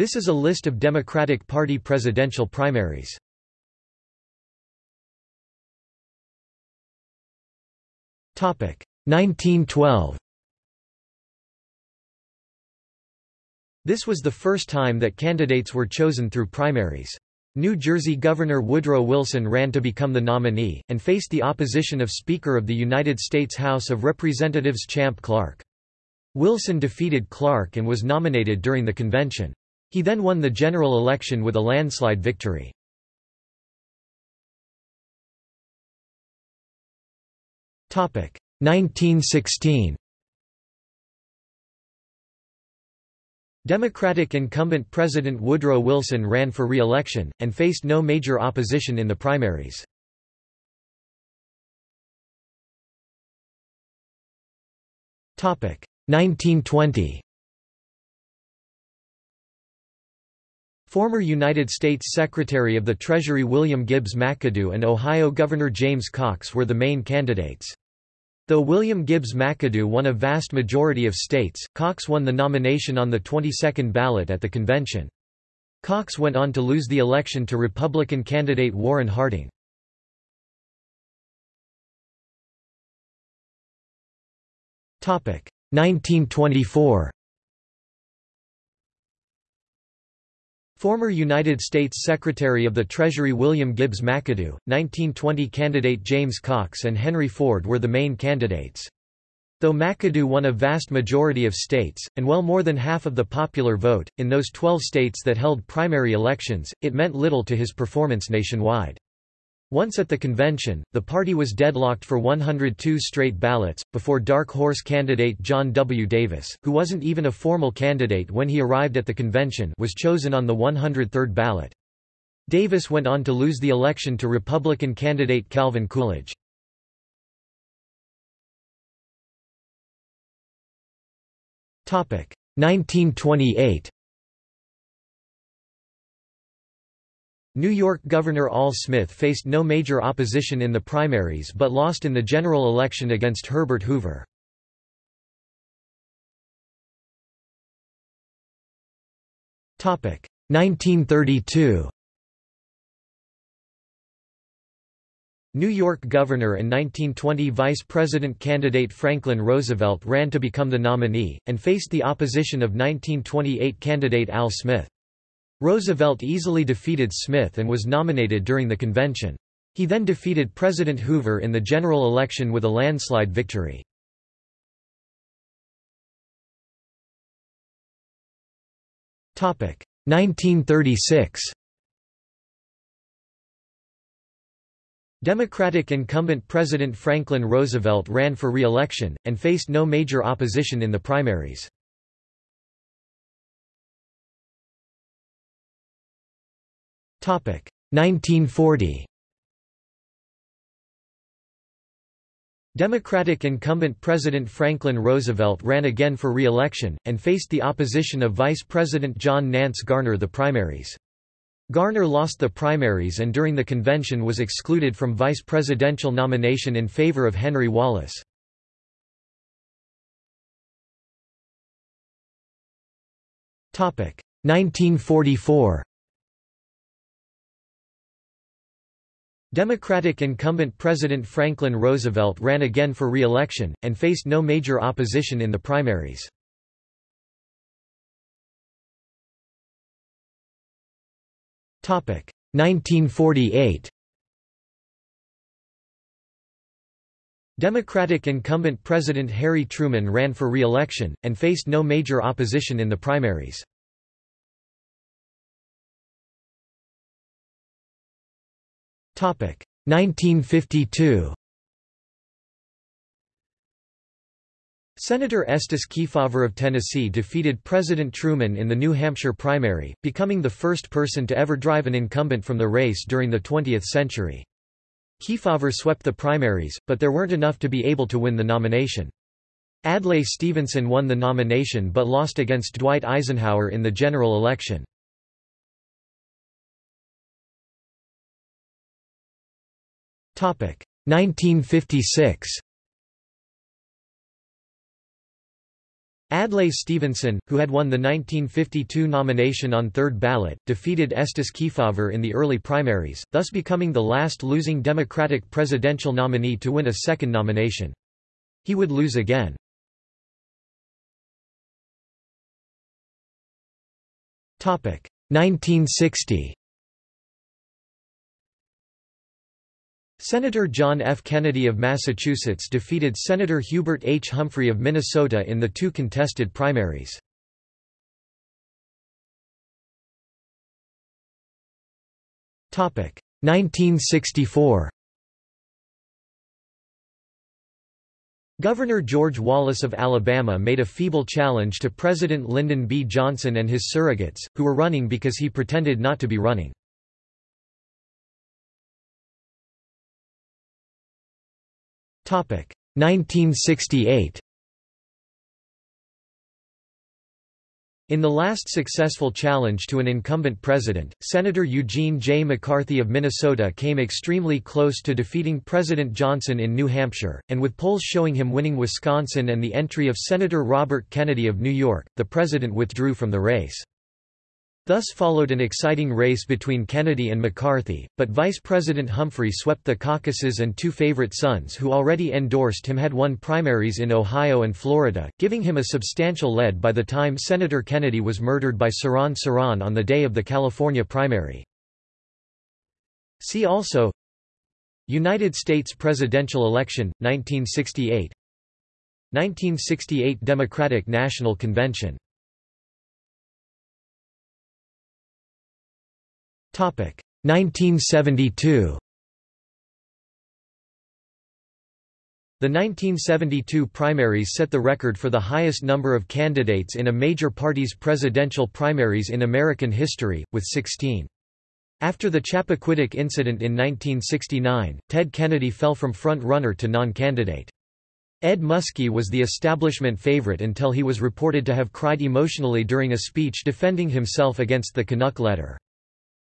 This is a list of Democratic Party presidential primaries. Topic 1912. This was the first time that candidates were chosen through primaries. New Jersey Governor Woodrow Wilson ran to become the nominee, and faced the opposition of Speaker of the United States House of Representatives Champ Clark. Wilson defeated Clark and was nominated during the convention. He then won the general election with a landslide victory. Topic 1916. Democratic incumbent President Woodrow Wilson ran for re-election, and faced no major opposition in the primaries. Topic 1920. Former United States Secretary of the Treasury William Gibbs McAdoo and Ohio Governor James Cox were the main candidates. Though William Gibbs McAdoo won a vast majority of states, Cox won the nomination on the 22nd ballot at the convention. Cox went on to lose the election to Republican candidate Warren Harding. Topic 1924. Former United States Secretary of the Treasury William Gibbs McAdoo, 1920 candidate James Cox and Henry Ford were the main candidates. Though McAdoo won a vast majority of states, and well more than half of the popular vote, in those 12 states that held primary elections, it meant little to his performance nationwide. Once at the convention, the party was deadlocked for 102 straight ballots, before dark horse candidate John W. Davis, who wasn't even a formal candidate when he arrived at the convention was chosen on the 103rd ballot. Davis went on to lose the election to Republican candidate Calvin Coolidge. Topic 1928 New York Governor Al Smith faced no major opposition in the primaries but lost in the general election against Herbert Hoover. Topic 1932. New York Governor and 1920 Vice President candidate Franklin Roosevelt ran to become the nominee, and faced the opposition of 1928 candidate Al Smith. Roosevelt easily defeated Smith and was nominated during the convention. He then defeated President Hoover in the general election with a landslide victory. Topic 1936. Democratic incumbent President Franklin Roosevelt ran for re-election, and faced no major opposition in the primaries. 1940 Democratic incumbent President Franklin Roosevelt ran again for re-election, and faced the opposition of Vice President John Nance Garner the primaries. Garner lost the primaries and during the convention was excluded from vice presidential nomination in favor of Henry Wallace. Topic 1944 Democratic incumbent President Franklin Roosevelt ran again for re-election, and faced no major opposition in the primaries. Topic 1948. Democratic incumbent President Harry Truman ran for re-election, and faced no major opposition in the primaries. 1952 Senator Estes Kefauver of Tennessee defeated President Truman in the New Hampshire primary, becoming the first person to ever drive an incumbent from the race during the 20th century. Kefauver swept the primaries, but there weren't enough to be able to win the nomination. Adlai Stevenson won the nomination but lost against Dwight Eisenhower in the general election. 1956 Adlai Stevenson, who had won the 1952 nomination on third ballot, defeated Estes Kefauver in the early primaries, thus becoming the last losing Democratic presidential nominee to win a second nomination. He would lose again. Topic 1960. Senator John F. Kennedy of Massachusetts defeated Senator Hubert H. Humphrey of Minnesota in the two contested primaries. Topic 1964. Governor George Wallace of Alabama made a feeble challenge to President Lyndon B. Johnson and his surrogates, who were running because he pretended not to be running. 1968 In the last successful challenge to an incumbent president, Senator Eugene J. McCarthy of Minnesota came extremely close to defeating President Johnson in New Hampshire, and with polls showing him winning Wisconsin and the entry of Senator Robert Kennedy of New York, the president withdrew from the race. Thus followed an exciting race between Kennedy and McCarthy, but Vice President Humphrey swept the caucuses and two favorite sons who already endorsed him had won primaries in Ohio and Florida, giving him a substantial lead by the time Senator Kennedy was murdered by Sirhan Sirhan on the day of the California primary. See also United States presidential election, 1968 1968 Democratic National Convention 1972 The 1972 primaries set the record for the highest number of candidates in a major party's presidential primaries in American history, with 16. After the Chappaquiddick incident in 1969, Ted Kennedy fell from front-runner to non-candidate. Ed Muskie was the establishment favorite until he was reported to have cried emotionally during a speech defending himself against the Canuck letter.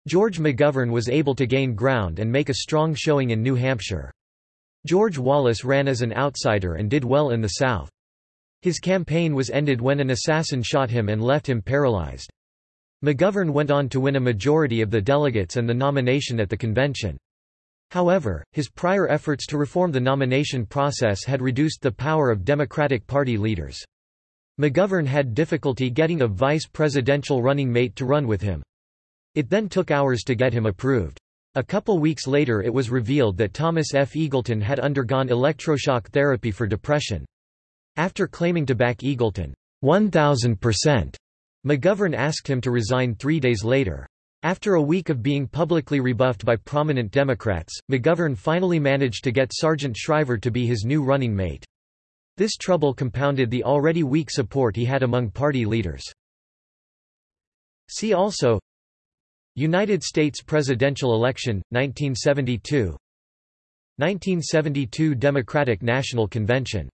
George McGovern was able to gain ground and make a strong showing in New Hampshire. George Wallace ran as an outsider and did well in the South. His campaign was ended when an assassin shot him and left him paralyzed. McGovern went on to win a majority of the delegates and the nomination at the convention. However, his prior efforts to reform the nomination process had reduced the power of Democratic Party leaders. McGovern had difficulty getting a vice presidential running mate to run with him. It then took hours to get him approved. A couple weeks later it was revealed that Thomas F. Eagleton had undergone electroshock therapy for depression. After claiming to back Eagleton 1,000%, McGovern asked him to resign three days later. After a week of being publicly rebuffed by prominent Democrats, McGovern finally managed to get Sargent Shriver to be his new running mate. This trouble compounded the already weak support he had among party leaders. See also United States presidential election, 1972 1972 Democratic National Convention.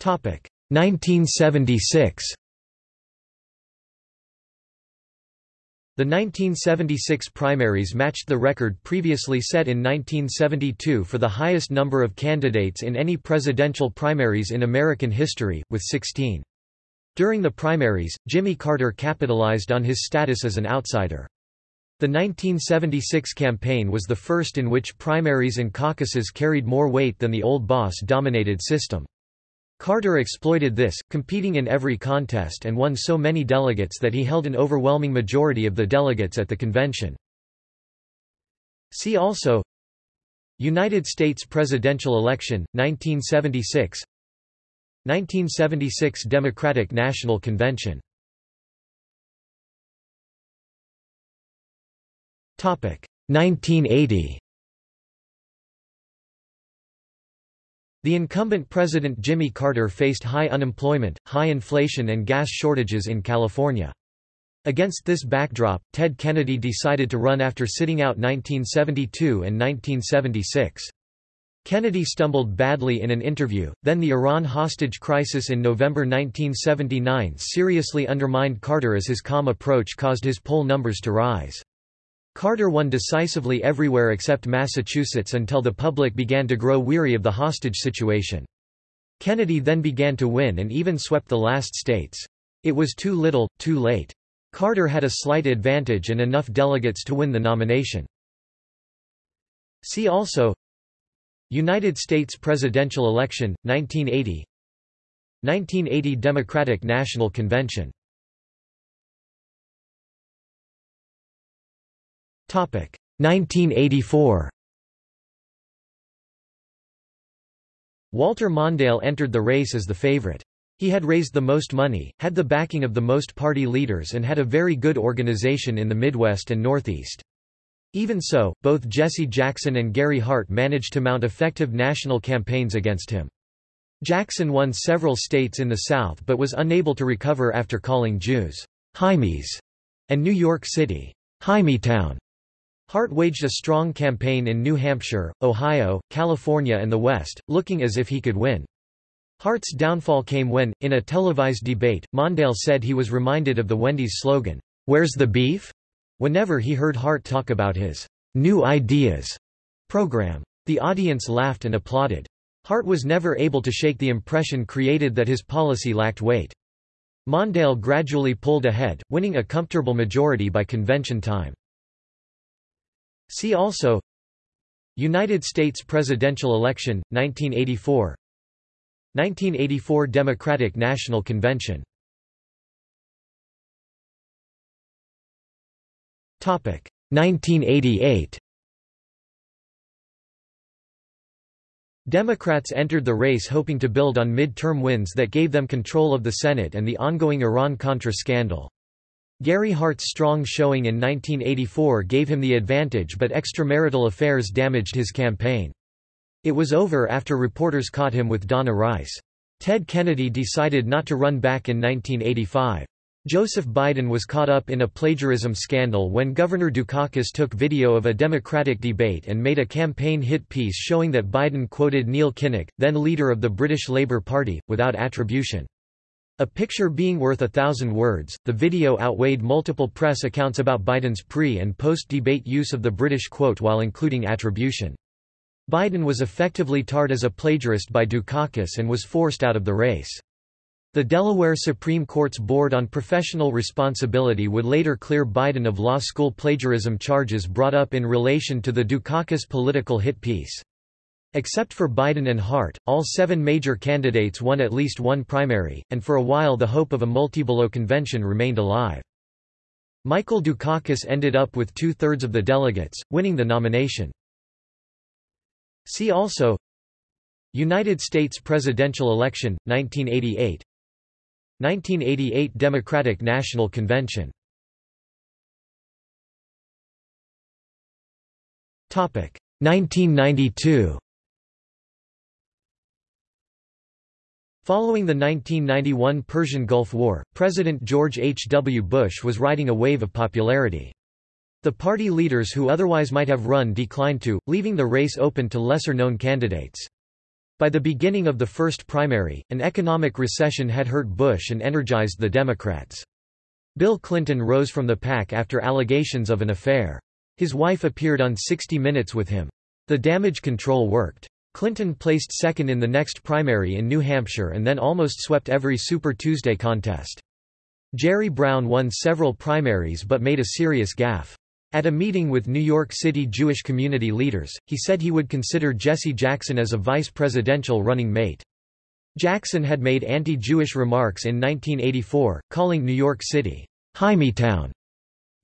Topic 1976 The 1976 primaries matched the record previously set in 1972 for the highest number of candidates in any presidential primaries in American history, with 16. During the primaries, Jimmy Carter capitalized on his status as an outsider. The 1976 campaign was the first in which primaries and caucuses carried more weight than the old boss-dominated system. Carter exploited this, competing in every contest and won so many delegates that he held an overwhelming majority of the delegates at the convention. See also United States presidential election, 1976 1976 Democratic National Convention Topic 1980 The incumbent President Jimmy Carter faced high unemployment, high inflation and gas shortages in California. Against this backdrop, Ted Kennedy decided to run after sitting out 1972 and 1976. Kennedy stumbled badly in an interview, then the Iran hostage crisis in November 1979 seriously undermined Carter as his calm approach caused his poll numbers to rise. Carter won decisively everywhere except Massachusetts until the public began to grow weary of the hostage situation. Kennedy then began to win and even swept the last states. It was too little, too late. Carter had a slight advantage and enough delegates to win the nomination. See also United States presidential election, 1980 1980 Democratic National Convention Topic 1984 Walter Mondale entered the race as the favorite. He had raised the most money, had the backing of the most party leaders and had a very good organization in the Midwest and Northeast. Even so, both Jesse Jackson and Gary Hart managed to mount effective national campaigns against him. Jackson won several states in the South but was unable to recover after calling Jews, Hymies, and New York City, Town. Hart waged a strong campaign in New Hampshire, Ohio, California and the West, looking as if he could win. Hart's downfall came when, in a televised debate, Mondale said he was reminded of the Wendy's slogan, "'Where's the beef?' Whenever he heard Hart talk about his "'New Ideas' program. The audience laughed and applauded. Hart was never able to shake the impression created that his policy lacked weight. Mondale gradually pulled ahead, winning a comfortable majority by convention time. See also United States presidential election, 1984 1984 Democratic National Convention 1988 Democrats entered the race hoping to build on mid-term wins that gave them control of the Senate and the ongoing Iran-Contra scandal. Gary Hart's strong showing in 1984 gave him the advantage but extramarital affairs damaged his campaign. It was over after reporters caught him with Donna Rice. Ted Kennedy decided not to run back in 1985. Joseph Biden was caught up in a plagiarism scandal when Governor Dukakis took video of a Democratic debate and made a campaign hit piece showing that Biden quoted Neil Kinnock, then leader of the British Labour Party, without attribution. A picture being worth a thousand words, the video outweighed multiple press accounts about Biden's pre- and post-debate use of the British quote while including attribution. Biden was effectively tarred as a plagiarist by Dukakis and was forced out of the race. The Delaware Supreme Court's Board on Professional Responsibility would later clear Biden of law school plagiarism charges brought up in relation to the Dukakis political hit piece. Except for Biden and Hart, all seven major candidates won at least one primary, and for a while the hope of a multi-ballot convention remained alive. Michael Dukakis ended up with two-thirds of the delegates, winning the nomination. See also United States presidential election, 1988 1988 Democratic National Convention Topic 1992 Following the 1991 Persian Gulf War, President George H. W. Bush was riding a wave of popularity. The party leaders who otherwise might have run declined to, leaving the race open to lesser-known candidates. By the beginning of the first primary, an economic recession had hurt Bush and energized the Democrats. Bill Clinton rose from the pack after allegations of an affair. His wife appeared on 60 Minutes with him. The damage control worked. Clinton placed second in the next primary in New Hampshire and then almost swept every Super Tuesday contest. Jerry Brown won several primaries but made a serious gaffe. At a meeting with New York City Jewish community leaders, he said he would consider Jesse Jackson as a vice presidential running mate. Jackson had made anti-Jewish remarks in 1984, calling New York City, Town.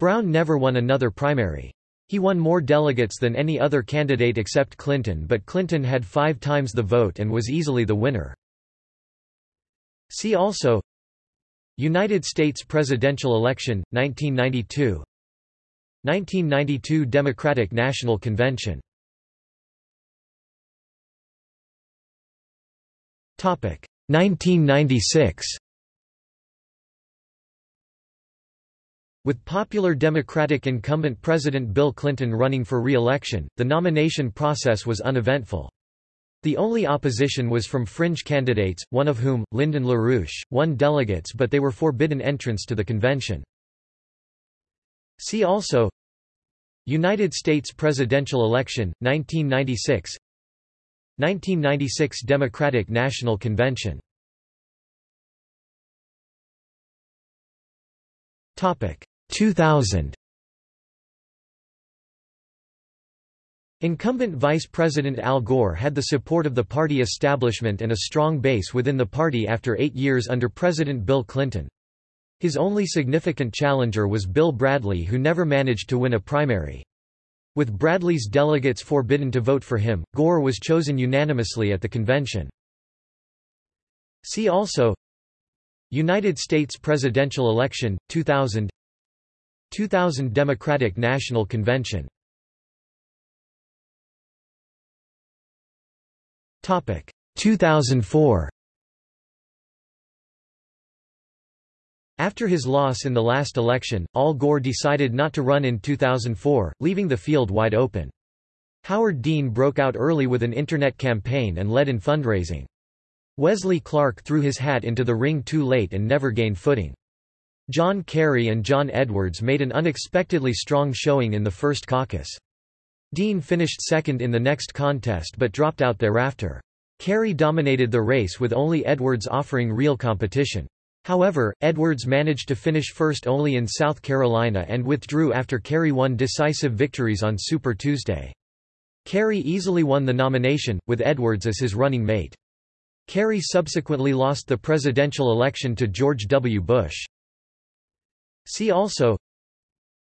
Brown never won another primary. He won more delegates than any other candidate except Clinton but Clinton had five times the vote and was easily the winner. See also United States presidential election, 1992 1992 Democratic National Convention Topic 1996 With popular Democratic incumbent President Bill Clinton running for re-election, the nomination process was uneventful. The only opposition was from fringe candidates, one of whom, Lyndon LaRouche, won delegates but they were forbidden entrance to the convention. See also United States presidential election, 1996 1996 Democratic National Convention Topic 2000 Incumbent Vice President Al Gore had the support of the party establishment and a strong base within the party after eight years under President Bill Clinton. His only significant challenger was Bill Bradley who never managed to win a primary. With Bradley's delegates forbidden to vote for him, Gore was chosen unanimously at the convention. See also United States presidential election, 2000 2000 Democratic National Convention Topic 2004 After his loss in the last election, Al Gore decided not to run in 2004, leaving the field wide open. Howard Dean broke out early with an internet campaign and led in fundraising. Wesley Clark threw his hat into the ring too late and never gained footing. John Kerry and John Edwards made an unexpectedly strong showing in the first caucus. Dean finished second in the next contest but dropped out thereafter. Kerry dominated the race with only Edwards offering real competition. However, Edwards managed to finish first only in South Carolina and withdrew after Kerry won decisive victories on Super Tuesday. Kerry easily won the nomination, with Edwards as his running mate. Kerry subsequently lost the presidential election to George W. Bush. See also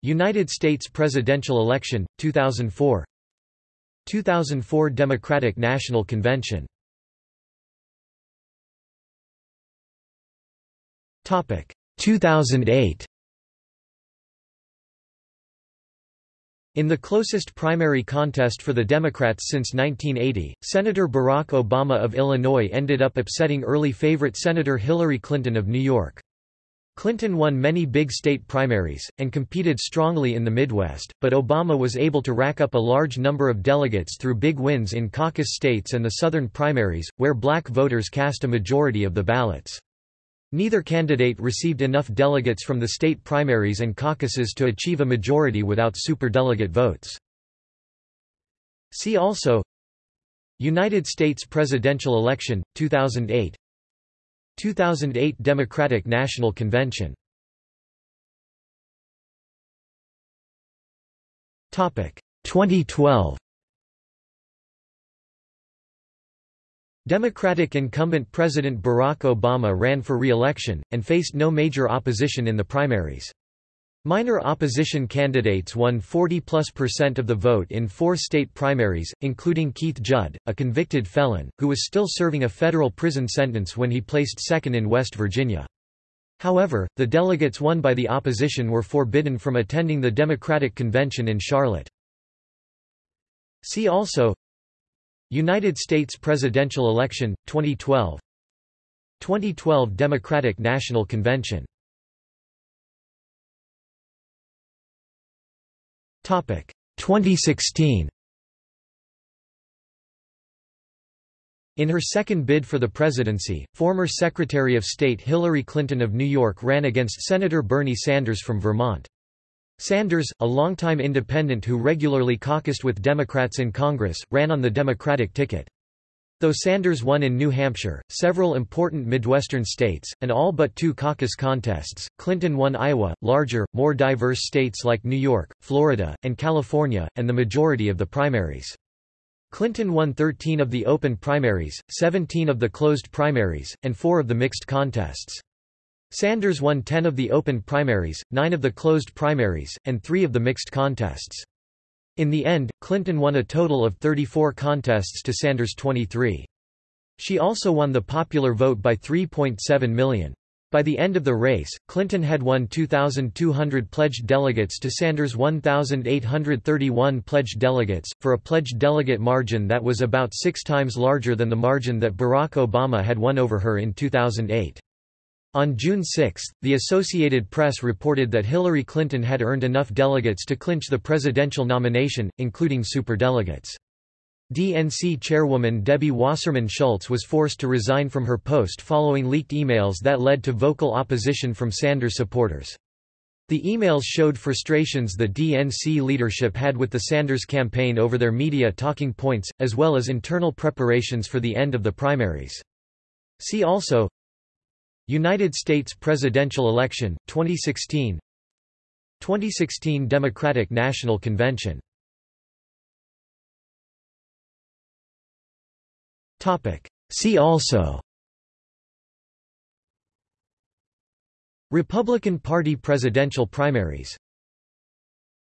United States presidential election, 2004 2004 Democratic National Convention 2008 In the closest primary contest for the Democrats since 1980, Senator Barack Obama of Illinois ended up upsetting early favorite Senator Hillary Clinton of New York. Clinton won many big state primaries, and competed strongly in the Midwest, but Obama was able to rack up a large number of delegates through big wins in caucus states and the southern primaries, where black voters cast a majority of the ballots. Neither candidate received enough delegates from the state primaries and caucuses to achieve a majority without superdelegate votes. See also United States presidential election, 2008 2008 Democratic National Convention. Topic. 2012 Democratic incumbent President Barack Obama ran for re-election, and faced no major opposition in the primaries. Minor opposition candidates won 40-plus percent of the vote in four state primaries, including Keith Judd, a convicted felon, who was still serving a federal prison sentence when he placed second in West Virginia. However, the delegates won by the opposition were forbidden from attending the Democratic Convention in Charlotte. See also United States presidential election, 2012 2012 Democratic National Convention. Topic 2016 In her second bid for the presidency, former Secretary of State Hillary Clinton of New York ran against Senator Bernie Sanders from Vermont. Sanders, a longtime independent who regularly caucused with Democrats in Congress, ran on the Democratic ticket. Though Sanders won in New Hampshire, several important Midwestern states, and all but two caucus contests, Clinton won Iowa, larger, more diverse states like New York, Florida, and California, and the majority of the primaries. Clinton won 13 of the open primaries, 17 of the closed primaries, and 4 of the mixed contests. Sanders won 10 of the open primaries, 9 of the closed primaries, and 3 of the mixed contests. In the end, Clinton won a total of 34 contests to Sanders' 23. She also won the popular vote by 3.7 million. By the end of the race, Clinton had won 2,200 pledged delegates to Sanders' 1,831 pledged delegates, for a pledged delegate margin that was about six times larger than the margin that Barack Obama had won over her in 2008. On June 6, the Associated Press reported that Hillary Clinton had earned enough delegates to clinch the presidential nomination, including superdelegates. DNC chairwoman Debbie Wasserman Schultz was forced to resign from her post following leaked emails that led to vocal opposition from Sanders supporters. The emails showed frustrations the DNC leadership had with the Sanders campaign over their media talking points, as well as internal preparations for the end of the primaries. See also United States presidential election, 2016 2016 Democratic National Convention. See also Republican Party presidential primaries